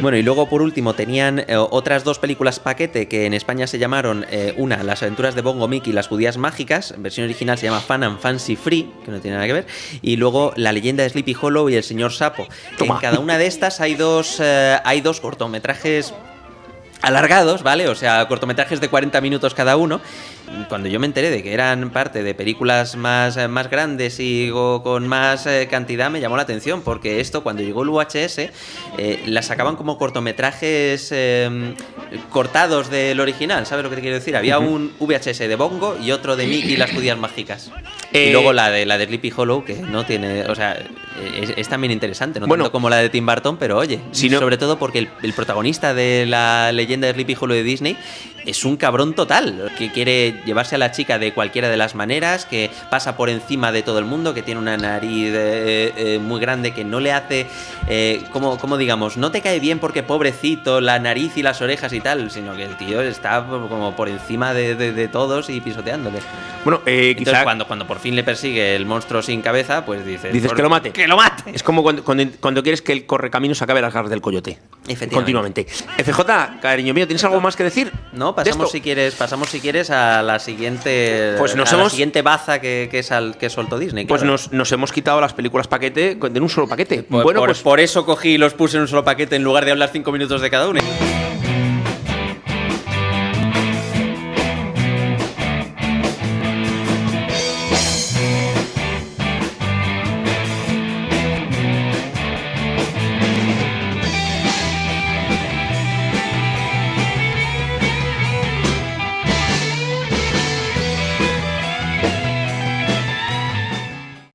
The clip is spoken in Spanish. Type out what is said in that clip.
Bueno, y luego por último tenían eh, otras dos películas paquete que en España se llamaron eh, una, Las aventuras de Bongo Mickey y las judías mágicas, en versión original se llama Fan and Fancy Free, que no tiene nada que ver, y luego La leyenda de Sleepy Hollow y El señor Sapo. En cada una de estas hay dos, eh, hay dos cortometrajes alargados, ¿vale? O sea, cortometrajes de 40 minutos cada uno. Cuando yo me enteré de que eran parte de películas más, eh, más grandes y con más eh, cantidad, me llamó la atención, porque esto, cuando llegó el VHS, eh, las sacaban como cortometrajes eh, cortados del original, ¿sabes lo que te quiero decir? Había un VHS de Bongo y otro de Mickey y las judías mágicas. Eh, y luego la de la de Sleepy Hollow, que no tiene. O sea, es, es también interesante, no Bueno. tanto como la de Tim Burton, pero oye, sobre todo porque el, el protagonista de la leyenda de Sleepy Hollow de Disney es un cabrón total, que quiere llevarse a la chica de cualquiera de las maneras, que pasa por encima de todo el mundo, que tiene una nariz eh, eh, muy grande, que no le hace, eh, como, como digamos, no te cae bien porque pobrecito, la nariz y las orejas y tal, sino que el tío está como por encima de, de- de todos y pisoteándole. Bueno, eh, Entonces, quizá cuando, cuando por fin le persigue el monstruo sin cabeza, pues dices... Dices "Por- que lo mate". ¡Que lo mate! es como cuando, cuando, cuando quieres que el correcaminos acabe las garras del coyote. Continuamente. FJ, cariño mío, ¿tienes algo más que decir? No, pasamos si quieres, pasamos si quieres a la siguiente, Pues nos a la hemos- siguiente baza que, que, sal- que soltó Disney. Pues claro. nos, nos hemos quitado las películas paquete de un solo paquete. Por, bueno, por- pues por eso cogí y los puse en un solo paquete en lugar de hablar cinco minutos de cada uno.